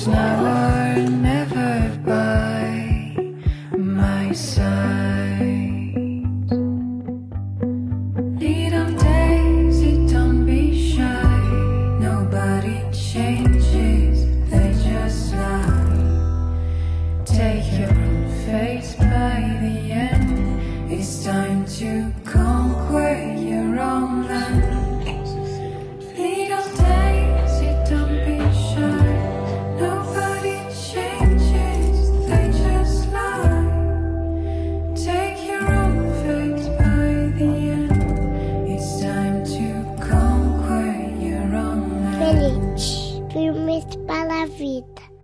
It's now or never by my side. Elite, filmes para a vida.